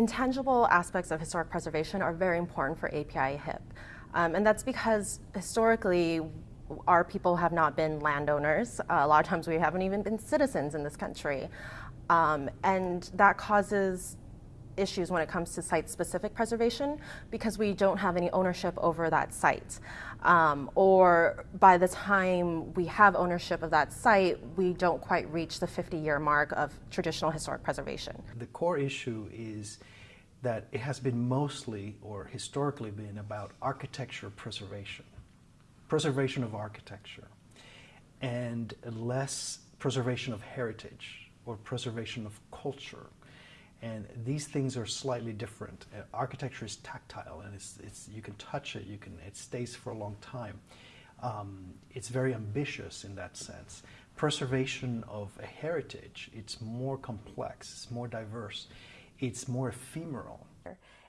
intangible aspects of historic preservation are very important for API HIP. Um, and that's because historically, our people have not been landowners. Uh, a lot of times we haven't even been citizens in this country. Um, and that causes issues when it comes to site-specific preservation because we don't have any ownership over that site. Um, or by the time we have ownership of that site, we don't quite reach the 50-year mark of traditional historic preservation. The core issue is that it has been mostly or historically been about architecture preservation, preservation of architecture, and less preservation of heritage or preservation of culture. And these things are slightly different. Uh, architecture is tactile and it's, it's, you can touch it, you can, it stays for a long time. Um, it's very ambitious in that sense. Preservation of a heritage, it's more complex, it's more diverse it's more ephemeral.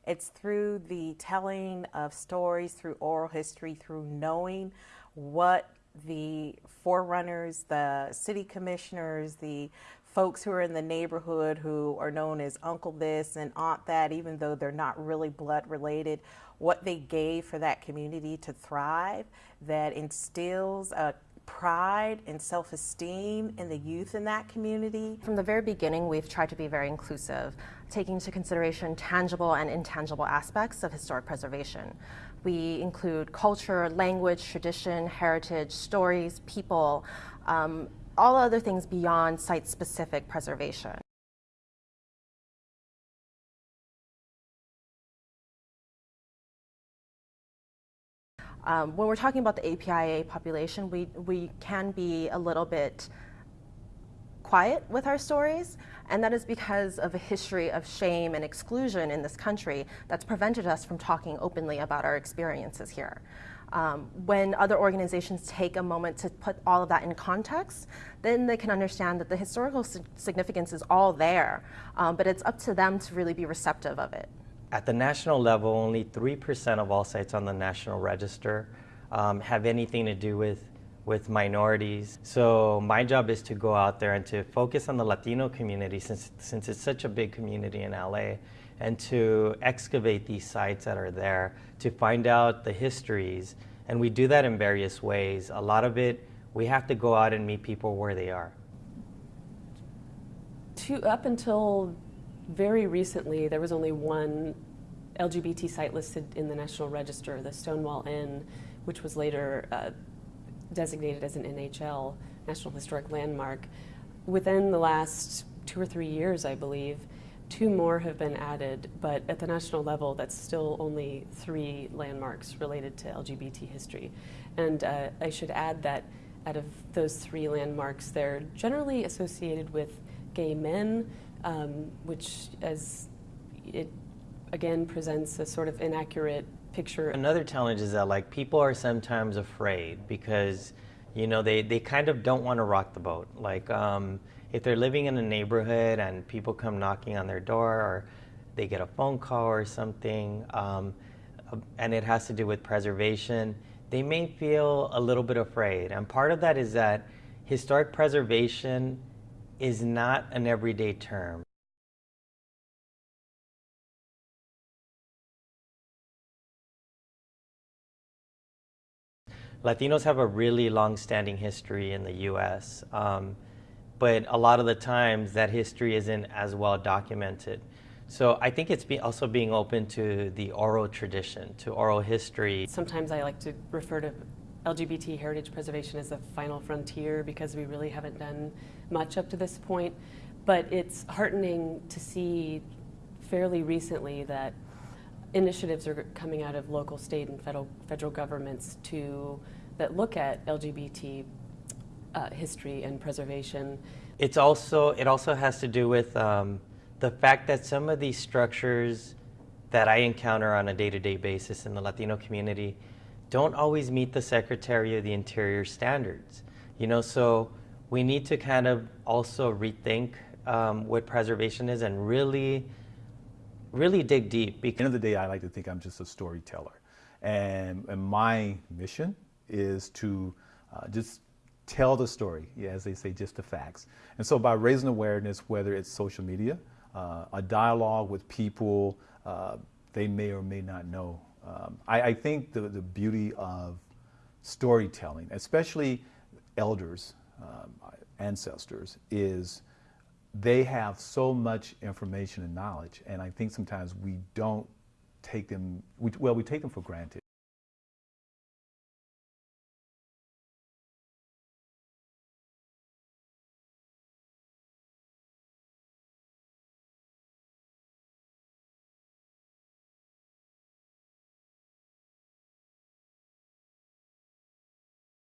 It's through the telling of stories, through oral history, through knowing what the forerunners, the city commissioners, the folks who are in the neighborhood who are known as uncle this and aunt that, even though they're not really blood related, what they gave for that community to thrive, that instills a pride and self-esteem in the youth in that community. From the very beginning, we've tried to be very inclusive, taking into consideration tangible and intangible aspects of historic preservation. We include culture, language, tradition, heritage, stories, people, um, all other things beyond site-specific preservation. Um, when we're talking about the APIA population, we, we can be a little bit quiet with our stories, and that is because of a history of shame and exclusion in this country that's prevented us from talking openly about our experiences here. Um, when other organizations take a moment to put all of that in context, then they can understand that the historical significance is all there, um, but it's up to them to really be receptive of it. At the national level, only 3% of all sites on the National Register um, have anything to do with, with minorities. So my job is to go out there and to focus on the Latino community since, since it's such a big community in LA and to excavate these sites that are there, to find out the histories. And we do that in various ways. A lot of it, we have to go out and meet people where they are. To, up until very recently, there was only one LGBT site listed in the National Register, the Stonewall Inn, which was later uh, designated as an NHL, National Historic Landmark. Within the last two or three years, I believe, two more have been added, but at the national level, that's still only three landmarks related to LGBT history. And uh, I should add that out of those three landmarks, they're generally associated with gay men, um, which as it again presents a sort of inaccurate picture. Another challenge is that like people are sometimes afraid because you know they, they kind of don't want to rock the boat. Like um, if they're living in a neighborhood and people come knocking on their door or they get a phone call or something um, and it has to do with preservation, they may feel a little bit afraid. And part of that is that historic preservation is not an everyday term. Latinos have a really long-standing history in the U.S., um, but a lot of the times that history isn't as well documented. So I think it's be also being open to the oral tradition, to oral history. Sometimes I like to refer to LGBT heritage preservation is the final frontier because we really haven't done much up to this point. But it's heartening to see fairly recently that initiatives are coming out of local, state, and federal, federal governments to that look at LGBT uh, history and preservation. It's also it also has to do with um, the fact that some of these structures that I encounter on a day-to-day -day basis in the Latino community don't always meet the Secretary of the Interior standards. You know, so we need to kind of also rethink um, what preservation is and really, really dig deep. Because At the end of the day, I like to think I'm just a storyteller. And, and my mission is to uh, just tell the story, as they say, just the facts. And so by raising awareness, whether it's social media, uh, a dialogue with people uh, they may or may not know. Um, I, I think the, the beauty of storytelling, especially elders, um, ancestors, is they have so much information and knowledge, and I think sometimes we don't take them, we, well, we take them for granted.